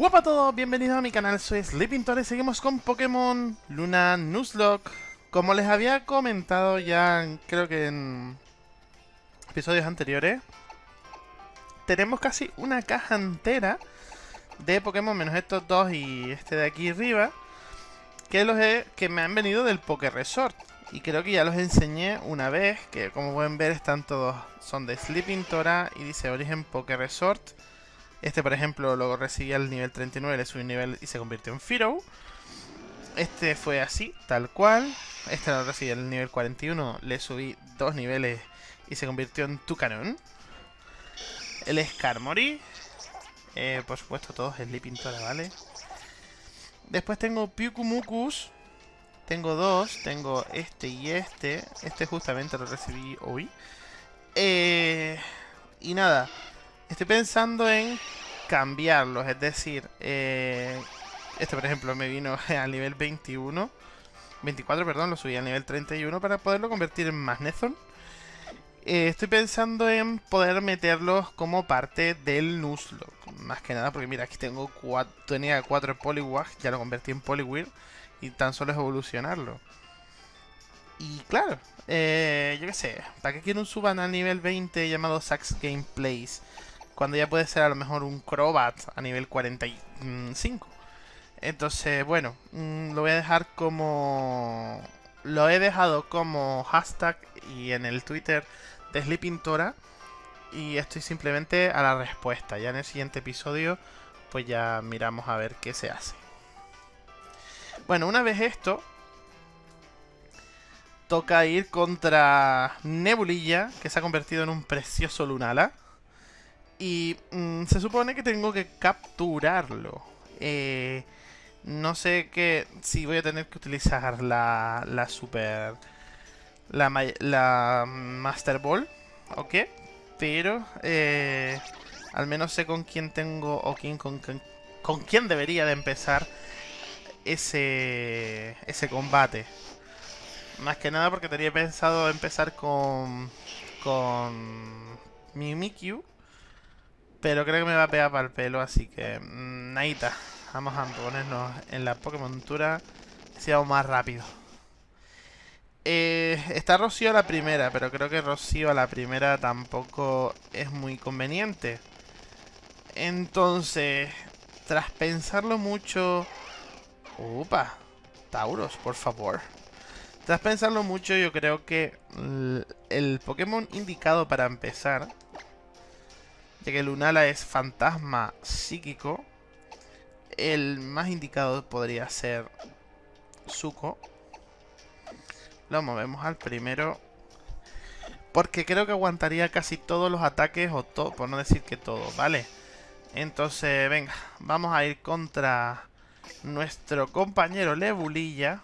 Hola a todos, bienvenidos a mi canal, soy Sleeping y seguimos con Pokémon Luna Nuzlocke. Como les había comentado ya, creo que en episodios anteriores, tenemos casi una caja entera de Pokémon, menos estos dos y este de aquí arriba, que, los que me han venido del Poké Resort. Y creo que ya los enseñé una vez, que como pueden ver están todos, son de Sleeping Tora y dice Origen Poké Resort. Este, por ejemplo, lo recibí al nivel 39, le subí nivel y se convirtió en Firo. Este fue así, tal cual. Este lo recibí al nivel 41, le subí dos niveles y se convirtió en Tucanon. El Skarmory. Eh, por supuesto, todos es Pintora, ¿vale? Después tengo Pyukumukus. Tengo dos. Tengo este y este. Este justamente lo recibí hoy. Eh, y nada. Estoy pensando en cambiarlos, es decir, eh, este por ejemplo me vino al nivel 21, 24 perdón, lo subí al nivel 31 para poderlo convertir en Magnezone. Eh, estoy pensando en poder meterlos como parte del Nuzlocke, más que nada porque mira, aquí tengo cuatro, tenía 4 Poliwag, ya lo convertí en Poliwhirl y tan solo es evolucionarlo. Y claro, eh, yo qué sé, ¿para qué quiero un suban al nivel 20 llamado Sax Gameplays? Cuando ya puede ser a lo mejor un Crobat a nivel 45. Entonces, bueno, mm, lo voy a dejar como... Lo he dejado como hashtag y en el Twitter de Sleeping Tora. Y estoy simplemente a la respuesta. Ya en el siguiente episodio, pues ya miramos a ver qué se hace. Bueno, una vez esto, toca ir contra Nebulilla, que se ha convertido en un precioso Lunala. Y mm, se supone que tengo que capturarlo. Eh, no sé que si voy a tener que utilizar la, la super... La, la Master Ball o qué. Pero eh, al menos sé con quién tengo o quién, con, con quién debería de empezar ese, ese combate. Más que nada porque tenía pensado empezar con, con Mimikyu pero creo que me va a pegar para el pelo, así que... Mmm, Vamos a ponernos en la Pokémon Tura. Seamos más rápido. Eh, está Rocío a la primera, pero creo que Rocío a la primera tampoco es muy conveniente. Entonces, tras pensarlo mucho... ¡Upa! Tauros, por favor. Tras pensarlo mucho, yo creo que el Pokémon indicado para empezar ya que Lunala es fantasma psíquico, el más indicado podría ser Zuko. Lo movemos al primero. Porque creo que aguantaría casi todos los ataques, o todo, por no decir que todo, ¿vale? Entonces, venga, vamos a ir contra nuestro compañero Lebulilla.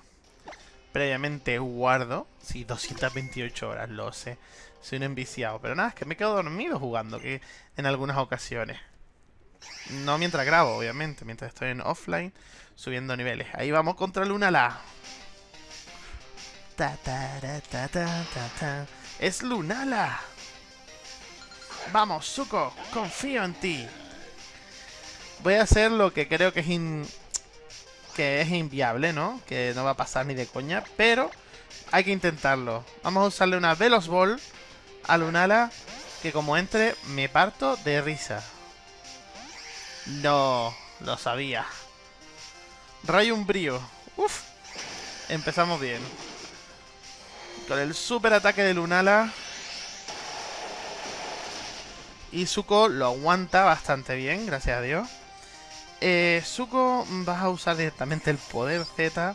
Previamente guardo. Sí, 228 horas, lo sé. Soy un enviciado. Pero nada, es que me quedo dormido jugando que en algunas ocasiones. No mientras grabo, obviamente. Mientras estoy en offline, subiendo niveles. Ahí vamos contra Lunala. Ta, ta, ta, ta, ¡Es Lunala! Vamos, Zuko, confío en ti. Voy a hacer lo que creo que es que es inviable, ¿no? Que no va a pasar ni de coña, pero hay que intentarlo. Vamos a usarle una Velos Ball a Lunala que como entre me parto de risa. No, lo sabía. Rayo Umbrío. Uf. Empezamos bien. Con el super ataque de Lunala. Y Zuko lo aguanta bastante bien, gracias a Dios. Eh, Zuko vas a usar directamente el poder Z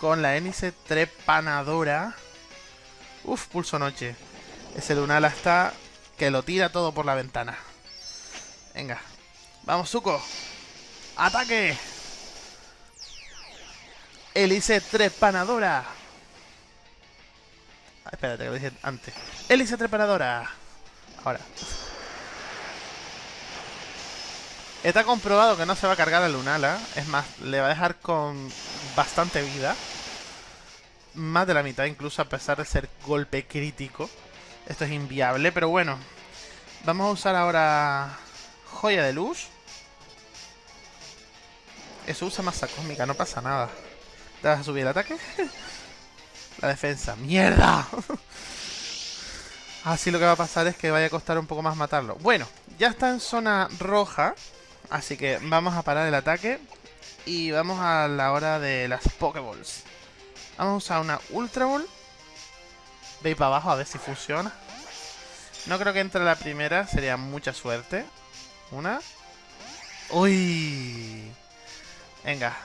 con la hélice trepanadora. Uf, pulso noche. Ese Lunala está que lo tira todo por la ventana. Venga. Vamos, Zuko. ¡Ataque! Hélice trepanadora. Ah, espérate, que lo dije antes. Hélice trepanadora. Ahora. Está comprobado que no se va a cargar a Lunala. Es más, le va a dejar con bastante vida. Más de la mitad incluso, a pesar de ser golpe crítico. Esto es inviable, pero bueno. Vamos a usar ahora Joya de Luz. Eso usa masa cósmica, no pasa nada. ¿Te vas a subir el ataque? La defensa. ¡Mierda! Así lo que va a pasar es que vaya a costar un poco más matarlo. Bueno, ya está en zona roja. Así que vamos a parar el ataque. Y vamos a la hora de las Pokéballs. Vamos a usar una Ultra Ball. Veis para abajo a ver si funciona. No creo que entre la primera, sería mucha suerte. Una. ¡Uy! Venga.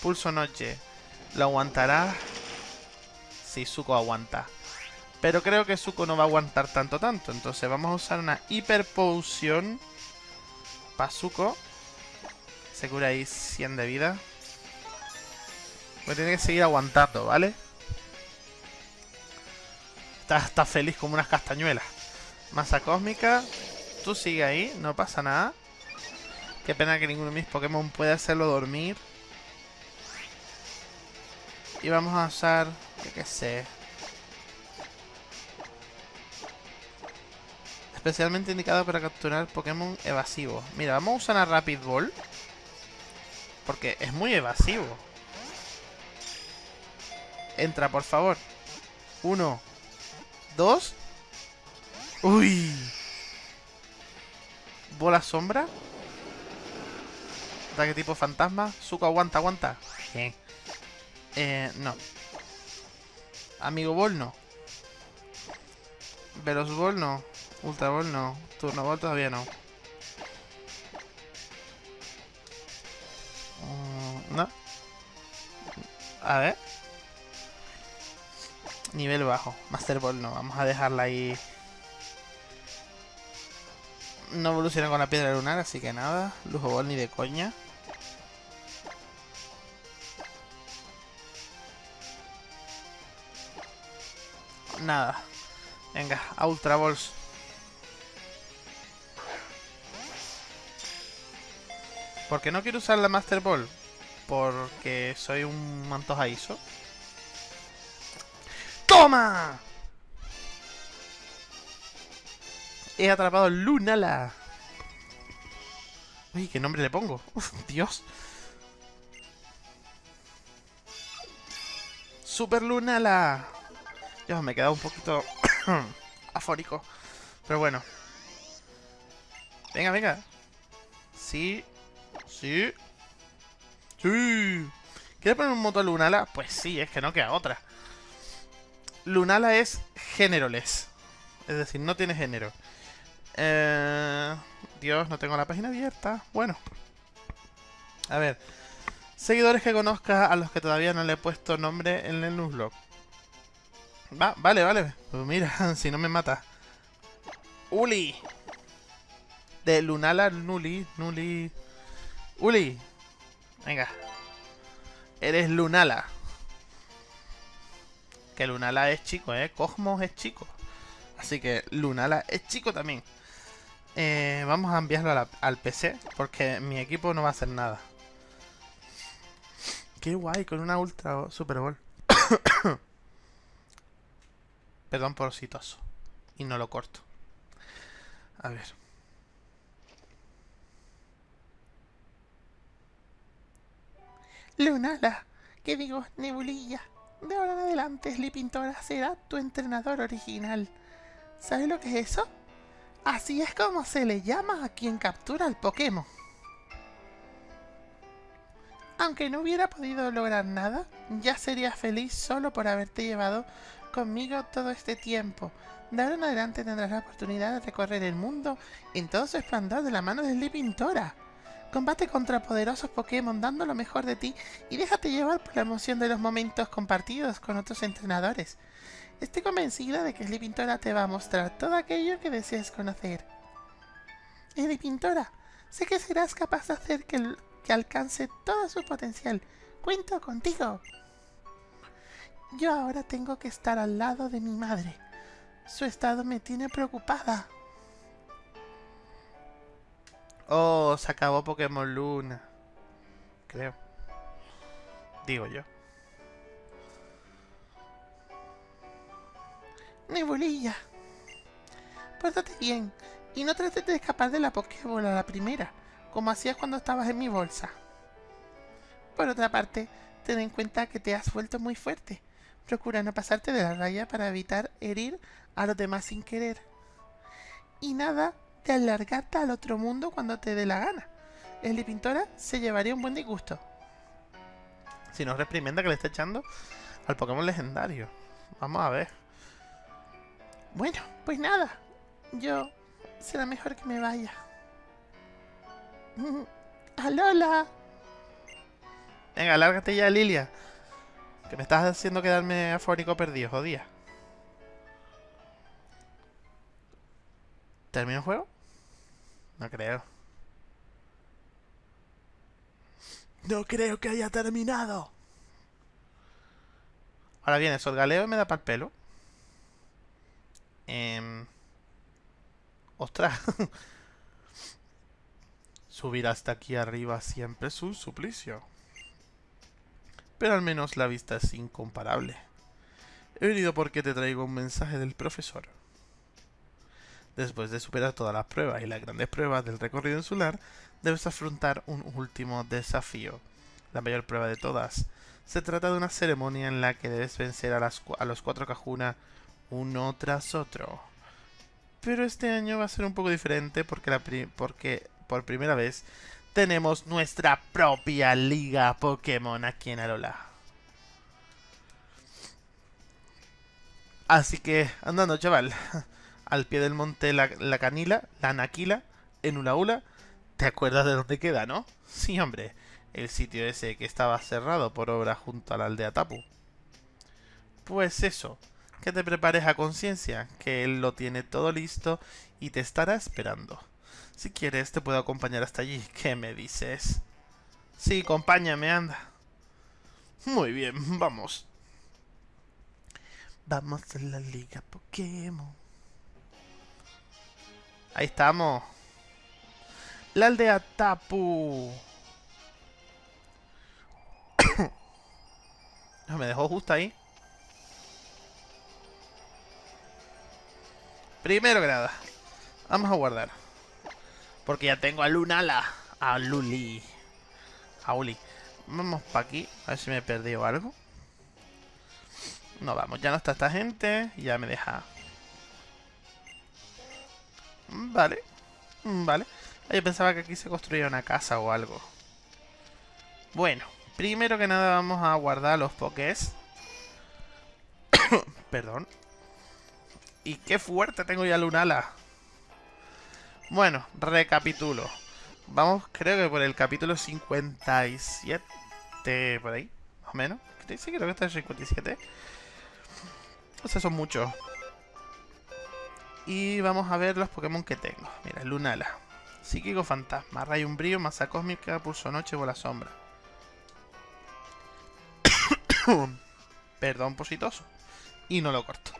Pulso noche. ¿Lo aguantará? Sí, Zuko aguanta. Pero creo que Zuko no va a aguantar tanto, tanto. Entonces vamos a usar una hiper poción. Para Zuko. Se cura ahí 100 de vida. Voy a tener que seguir aguantando, ¿vale? Está, está feliz como unas castañuelas. Masa cósmica. Tú sigue ahí, no pasa nada. Qué pena que ninguno de mis Pokémon pueda hacerlo dormir. Y vamos a usar, yo qué sé. Especialmente indicado para capturar Pokémon evasivos. Mira, vamos a usar a Rapid Ball. Porque es muy evasivo. Entra, por favor. Uno. Dos. Uy. Bola sombra. Ataque tipo fantasma. Zuko, aguanta, aguanta. Bien. Eh, no. Amigo Ball, no. Veloz Ball, no. Ultra Ball, no. Turno Ball todavía no. Mm, no. A ver. Nivel bajo. Master Ball no. Vamos a dejarla ahí. No evoluciona con la piedra lunar, así que nada. Lujo Ball ni de coña. Nada. Venga, a Ultra Balls. ¿Por qué no quiero usar la Master Ball? Porque soy un mantojaizo. ¡Toma! He atrapado Lunala. Uy, ¿qué nombre le pongo? Uf, Dios. Super Lunala. Dios, me he quedado un poquito afórico. Pero bueno. Venga, venga. Sí. Sí. Sí. ¿Quieres poner un moto Lunala? Pues sí, es que no queda otra. Lunala es géneroless. Es decir, no tiene género. Eh, Dios, no tengo la página abierta. Bueno. A ver. Seguidores que conozca a los que todavía no le he puesto nombre en el newsblog. Va, vale, vale. Pues mira, si no me mata. Uli. De Lunala Nuli. Nuli. Uli. Venga. Eres Lunala. Que Lunala es chico, ¿eh? Cosmos es chico. Así que Lunala es chico también. Eh, vamos a enviarlo al PC. Porque mi equipo no va a hacer nada. Qué guay, con una Ultra Super Bowl. Perdón por citoso. Y no lo corto. A ver. Lunala, ¿qué digo? Nebulilla. De ahora en adelante, Pintora será tu entrenador original. ¿Sabes lo que es eso? Así es como se le llama a quien captura al Pokémon. Aunque no hubiera podido lograr nada, ya sería feliz solo por haberte llevado conmigo todo este tiempo. De ahora en adelante tendrás la oportunidad de recorrer el mundo en todo su esplendor de la mano de Pintora. Combate contra poderosos Pokémon dando lo mejor de ti y déjate llevar por la emoción de los momentos compartidos con otros entrenadores. Estoy convencida de que Pintora te va a mostrar todo aquello que deseas conocer. Pintora, sé que serás capaz de hacer que, que alcance todo su potencial. Cuento contigo. Yo ahora tengo que estar al lado de mi madre. Su estado me tiene preocupada. Oh, se acabó Pokémon Luna. Creo. Digo yo. Nebulilla. Pórtate bien y no trates de escapar de la Pokéball a la primera, como hacías cuando estabas en mi bolsa. Por otra parte, ten en cuenta que te has vuelto muy fuerte. Procura no pasarte de la raya para evitar herir a los demás sin querer. Y nada de alargarte al otro mundo cuando te dé la gana. El Pintora se llevaría un buen disgusto. Si no reprimenda que le está echando al Pokémon legendario. Vamos a ver. Bueno, pues nada. Yo será mejor que me vaya. ¡Alola! Venga, lárgate ya, Lilia. Que me estás haciendo quedarme afónico perdido, jodía. ¿Termino el juego? No creo. No creo que haya terminado. Ahora viene Solgaleo y me da para el pelo. Eh... Ostras. Subir hasta aquí arriba siempre es un suplicio. Pero al menos la vista es incomparable. He venido porque te traigo un mensaje del profesor. Después de superar todas las pruebas y las grandes pruebas del recorrido insular, debes afrontar un último desafío. La mayor prueba de todas. Se trata de una ceremonia en la que debes vencer a, los cuatro Kahuna uno tras otro. Pero este año va a ser un poco diferente porque, porque por primera vez tenemos nuestra propia liga Pokémon aquí en Alola. Así que, andando chaval, al pie del monte la, canila, la naquila, en Ulaula, ¿te acuerdas de dónde queda, no? Sí, hombre, el sitio ese que estaba cerrado por obra junto a la aldea Tapu. Pues eso, que te prepares a conciencia, que él lo tiene todo listo y te estará esperando. Si quieres, te puedo acompañar hasta allí. ¿Qué me dices? Sí, acompáñame, anda. Muy bien, vamos. Vamos a la liga Pokémon. Ahí estamos. La aldea Tapu. me dejó justo ahí. Primero nada, vamos a guardar. Porque ya tengo a Lunala, a Luli, a Uli. Vamos para aquí, a ver si me he perdido algo. No, vamos, ya no está esta gente, ya me deja. Vale, vale. Yo pensaba que aquí se construía una casa o algo. Bueno, primero que nada vamos a guardar los pokés. Perdón. Y qué fuerte tengo ya Lunala. Bueno, recapitulo. Vamos, creo que por el capítulo 57, por ahí, más o menos. Sí, creo que está en 57. O son muchos. Y vamos a ver los Pokémon que tengo. Mira, Lunala. Psíquico Fantasma, Rayo Umbrío, Masa Cósmica, Pulso Noche, Bola Sombra. Perdón, positoso. Y no lo corto.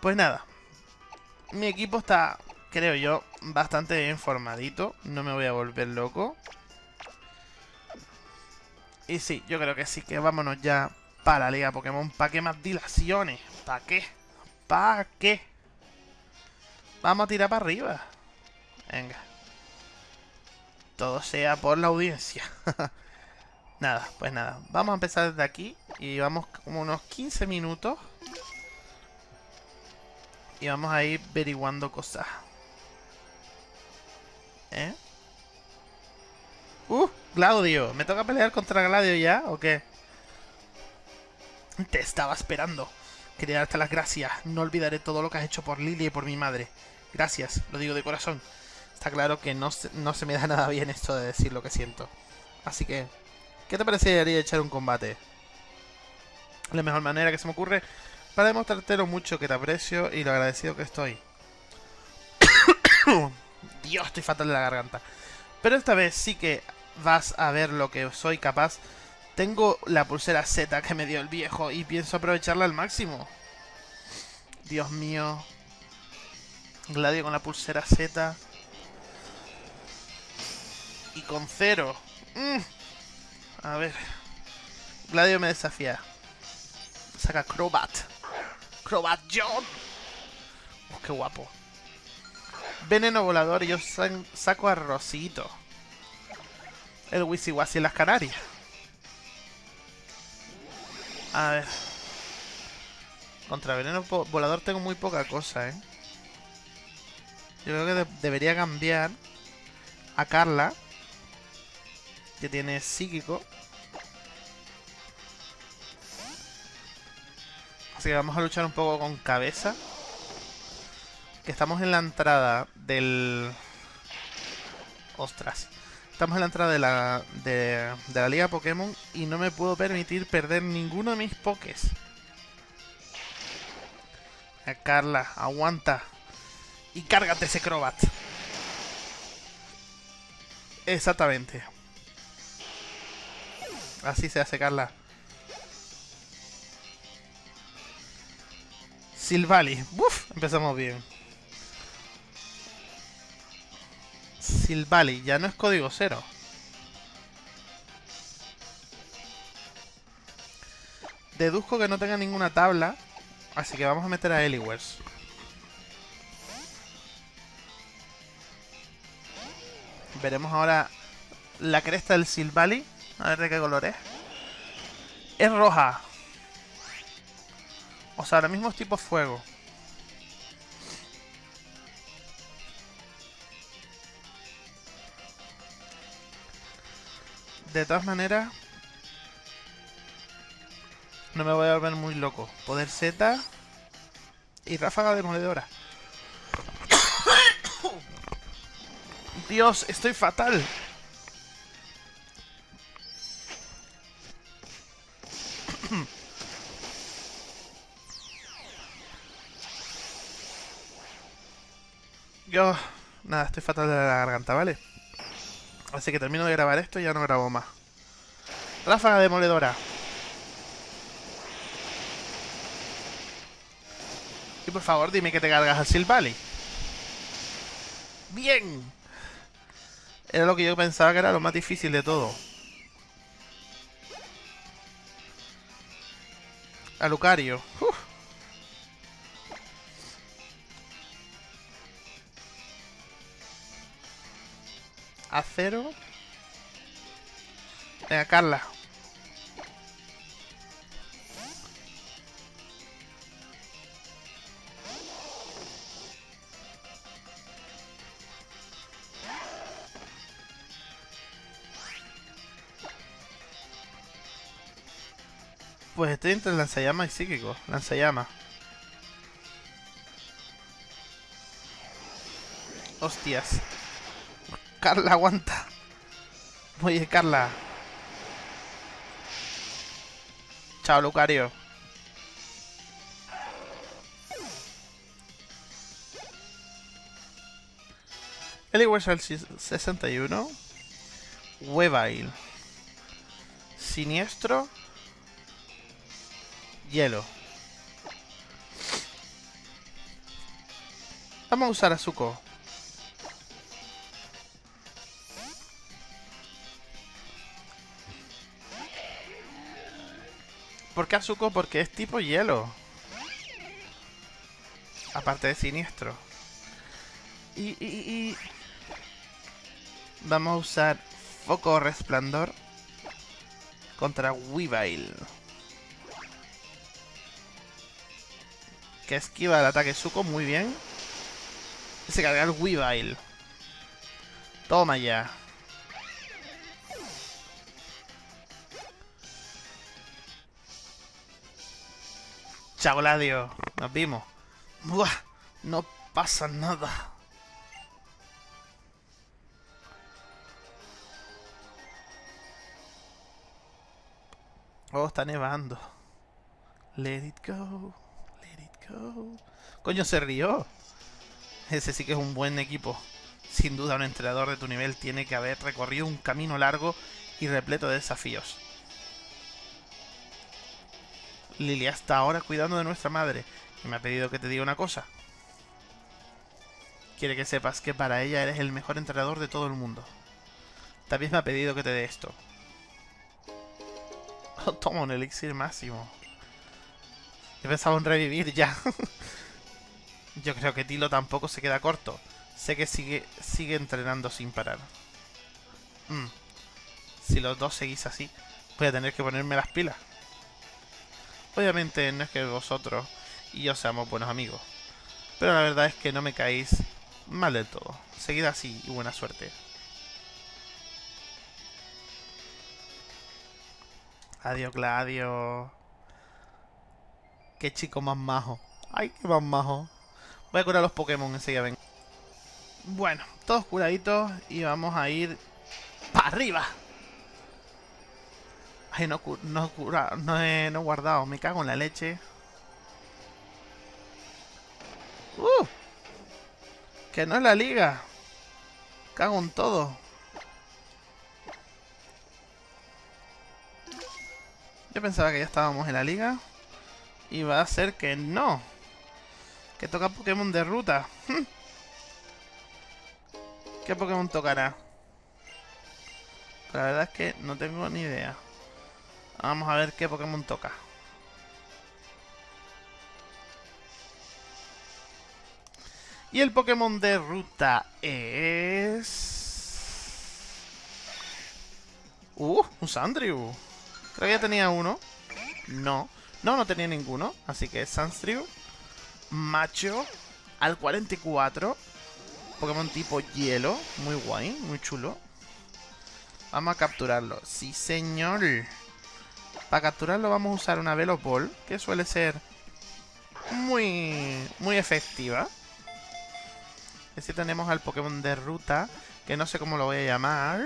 Pues nada. Mi equipo está, creo yo, bastante bien formadito. No me voy a volver loco. Y sí, yo creo que sí, que vámonos ya para la Liga Pokémon. ¿Para qué más dilaciones? ¿Para qué? ¿Para qué? Vamos a tirar para arriba. Venga. Todo sea por la audiencia. nada, pues nada. Vamos a empezar desde aquí. Y vamos como unos 15 minutos. Y vamos a ir averiguando cosas. ¿Eh? ¡Uh! Claudio. ¿Me toca pelear contra Gladio ya o qué? Te estaba esperando. Quería darte las gracias. No olvidaré todo lo que has hecho por Lily y por mi madre. Gracias, lo digo de corazón. Está claro que no se, no se me da nada bien esto de decir lo que siento. Así que, ¿qué te parecería echar un combate? La mejor manera que se me ocurre para demostrarte lo mucho que te aprecio y lo agradecido que estoy. Dios, estoy fatal de la garganta. Pero esta vez sí que vas a ver lo que soy capaz. Tengo la pulsera Z que me dio el viejo y pienso aprovecharla al máximo. Dios mío. Gladio con la pulsera Z. Y con cero. Mm. A ver. Gladio me desafía. Saca Crobat. Crobat John. Oh, qué guapo. Veneno volador y yo saco a Rosito. El Wisiwasi en las Canarias. A ver. Contra veneno volador tengo muy poca cosa, ¿eh? Yo creo que debería cambiar a Carla, que tiene psíquico. Así que vamos a luchar un poco con cabeza. Que estamos en la entrada del... Ostras. Estamos en la entrada de la, de, la Liga Pokémon y no me puedo permitir perder ninguno de mis Pokés. Eh, Carla, aguanta. Y cárgate ese Crobat. Exactamente. Así se hace, Carla. Silvali. Uf, empezamos bien. Silvali, ya no es código cero. Deduzco que no tenga ninguna tabla, así que vamos a meter a Eliwers. Veremos ahora la cresta del Silvali. A ver de qué color es. Es roja. O sea, ahora mismo es tipo fuego. De todas maneras, no me voy a volver muy loco. Poder Z y ráfaga de demoledora. Dios, estoy fatal. Yo... Nada, estoy fatal de la garganta, ¿vale? Así que termino de grabar esto y ya no grabo más. Ráfaga demoledora. Y por favor, dime que te cargas al Silvally. ¡Bien! Era lo que yo pensaba que era lo más difícil de todo. A Lucario. Acero. Venga, Carla. Pues estoy entre lanzallama y psíquico. Lanzallama. Hostias. Carla, aguanta. Oye, Carla. Chao, Lucario. Eliwersal 61. Webail. Siniestro. Hielo. Vamos a usar a Zuko. ¿Por qué Azuko? Porque es tipo hielo. Aparte de siniestro. Y, y, y... Vamos a usar Foco Resplandor contra Weavile. Que esquiva el ataque Zuko muy bien. Y se carga el Weavile. Toma ya. Chao, Gladio. Nos vimos. Buah, no pasa nada. Oh, está nevando. Let it go. Let it go. Coño, se rió. Ese sí que es un buen equipo. Sin duda, un entrenador de tu nivel tiene que haber recorrido un camino largo y repleto de desafíos. Lilia está ahora cuidando de nuestra madre y me ha pedido que te diga una cosa. Quiere que sepas que para ella eres el mejor entrenador de todo el mundo. También me ha pedido que te dé esto. Oh, toma un elixir máximo. He pensado en revivir ya. Yo creo que Tilo tampoco se queda corto. Sé que sigue, sigue entrenando sin parar. Mm. Si los dos seguís así, voy a tener que ponerme las pilas. Obviamente no es que vosotros y yo seamos buenos amigos. Pero la verdad es que no me caéis mal del todo. Seguid así y buena suerte. Adiós, Gladio. Qué chico más majo. Ay, qué más majo. Voy a curar los Pokémon enseguida, ven. Bueno, todos curaditos y vamos a ir para arriba. Ay, no, no, no, he, no he guardado. Me cago en la leche. ¡Uh! Que no es la liga. Cago en todo. Yo pensaba que ya estábamos en la liga. Y va a ser que no. Que toca Pokémon de ruta. ¿Qué Pokémon tocará? La verdad es que no tengo ni idea. Vamos a ver qué Pokémon toca. Y el Pokémon de ruta es... Uh, un Sandrew. Creo que ya tenía uno. No. No, no tenía ninguno. Así que Sandrew. Macho. Al 44. Pokémon tipo hielo. Muy guay, muy chulo. Vamos a capturarlo. Sí, señor. Para capturarlo vamos a usar una Velopol, que suele ser muy, muy efectiva. Así tenemos al Pokémon de ruta, que no sé cómo lo voy a llamar.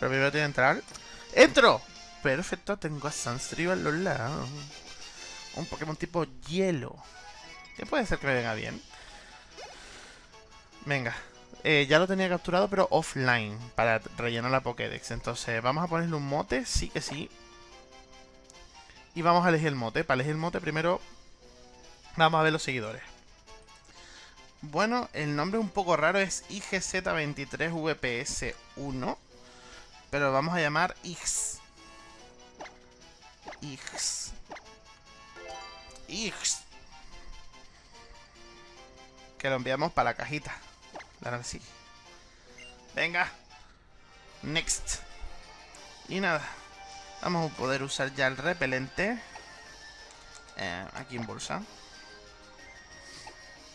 Pero primero tengo que entrar. ¡Entro! Perfecto, tengo a Sunstream a los lados. Un Pokémon tipo hielo. Que puede ser que me venga bien. Venga. Eh, ya lo tenía capturado, pero offline. Para rellenar la Pokédex. Entonces, vamos a ponerle un mote. Sí que sí. Y vamos a elegir el mote. Para elegir el mote, primero vamos a ver los seguidores. Bueno, el nombre un poco raro es IGZ23VPS1. Pero vamos a llamar X. X. X. Que lo enviamos para la cajita. Claro sí. Venga. Next. Y nada. Vamos a poder usar ya el repelente. Eh, aquí en bolsa.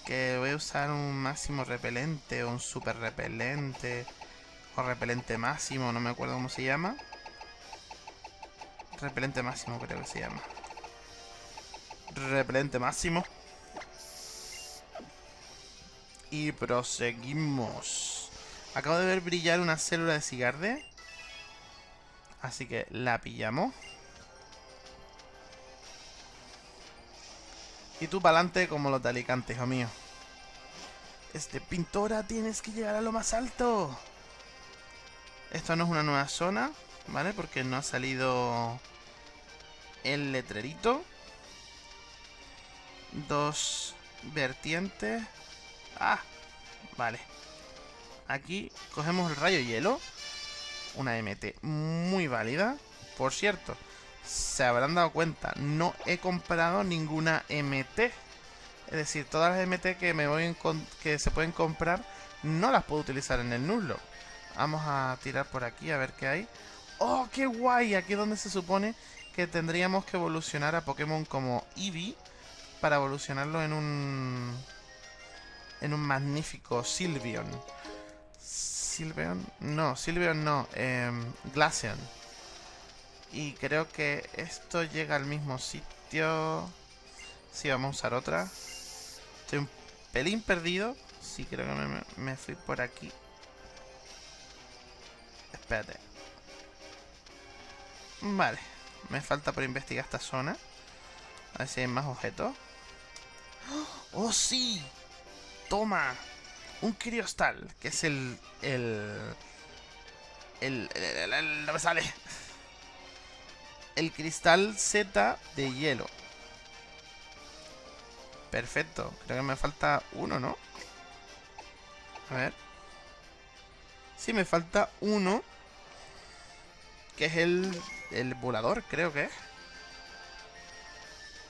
Que voy a usar un máximo repelente o un super repelente. O repelente máximo, no me acuerdo cómo se llama. Repelente máximo creo que se llama. Repelente máximo. Y proseguimos. Acabo de ver brillar una célula de cigarde. Así que la pillamos. Y tú para adelante como los de Alicante, hijo mío. Este, pintora, tienes que llegar a lo más alto. Esto no es una nueva zona, ¿vale? Porque no ha salido el letrerito. Dos vertientes. Ah, vale. Aquí cogemos el rayo hielo. Una MT muy válida. Por cierto, se habrán dado cuenta, no he comprado ninguna MT. Es decir, todas las MT que, me voy que se pueden comprar no las puedo utilizar en el Nuzlocke. Vamos a tirar por aquí a ver qué hay. ¡Oh, qué guay! Aquí es donde se supone que tendríamos que evolucionar a Pokémon como Eevee para evolucionarlo en un... en un magnífico Sylveon. ¿Sylveon? No, Sylveon no. Eh, Glaceon. Y creo que esto llega al mismo sitio. Sí, vamos a usar otra. Estoy un pelín perdido. Sí, creo que me, me fui por aquí. Espérate. Vale. Me falta por investigar esta zona. A ver si hay más objetos. ¡Oh, sí! ¡Toma! Un criostal, que es el... El... El... el, el, no me sale. El cristal Z de hielo. Perfecto. Creo que me falta uno, ¿no? A ver. Sí, me falta uno. Que es el, el volador, creo que es.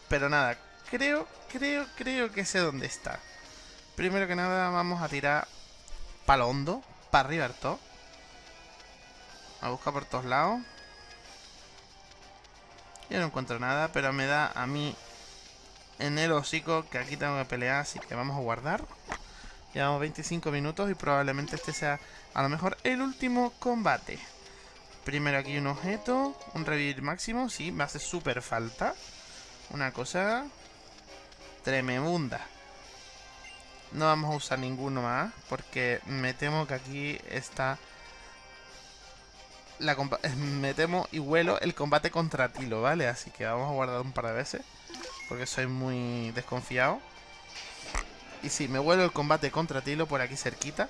Pero nada, creo, creo, creo que sé dónde está. Primero que nada vamos a tirar palo hondo, para arriba. A buscar por todos lados. Yo no encuentro nada, pero me da a mí en el hocico que aquí tengo que pelear, así que vamos a guardar. Llevamos 25 minutos y probablemente este sea a lo mejor el último combate. Primero aquí un objeto, un revivir máximo, sí, me hace súper falta. Una cosa tremenda. No vamos a usar ninguno más, porque me temo que aquí está... La me temo y huelo el combate contra Tilo, ¿vale? Así que vamos a guardar un par de veces, porque soy muy desconfiado. Y sí, me huelo el combate contra Tilo por aquí cerquita.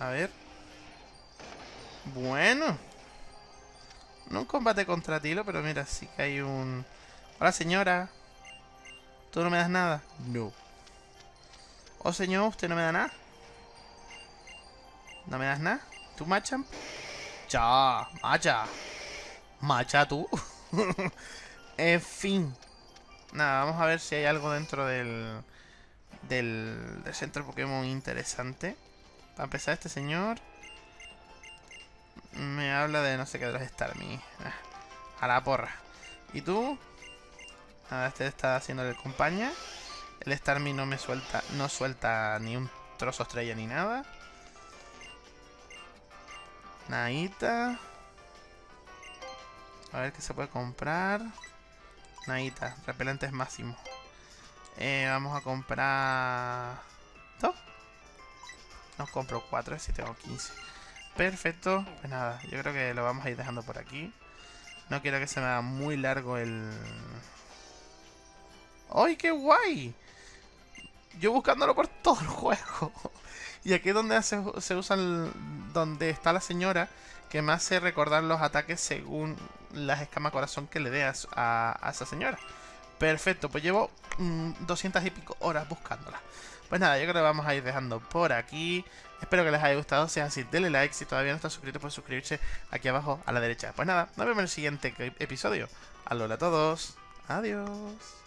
A ver. Bueno. No un combate contra Tilo, pero mira, sí que hay un... Hola, señora. ¿Tú no me das nada? No. Oh, señor, ¿usted no me da nada? ¿No me das nada? ¿Tú, machan? Ya, macha. Macha, tú. en fin. Nada, vamos a ver si hay algo dentro del, del, del centro Pokémon interesante. Para empezar, este señor me habla de no sé qué de los Starmie. Ah, a la porra. ¿Y tú? Nada, este está haciendo el compañía. El Starmie no me suelta, no suelta ni un trozo estrella ni nada. Naita. A ver qué se puede comprar. Naita, repelentes máximo. Eh, vamos a comprar... ¿Dos? No compro 4 si tengo 15. Perfecto. Pues nada, yo creo que lo vamos a ir dejando por aquí. No quiero que se me haga muy largo el... ¡Ay, qué guay! Yo buscándolo por todo el juego. Y aquí es donde se, se usa donde está la señora que me hace recordar los ataques según las escamas corazón que le dé a, esa señora. Perfecto, pues llevo 200 mm, y pico horas buscándola. Pues nada, yo creo que vamos a ir dejando por aquí. Espero que les haya gustado. Si es así, denle like. Si todavía no están suscritos, pues suscribirse aquí abajo a la derecha. Pues nada, nos vemos en el siguiente episodio. Alola a todos. Adiós.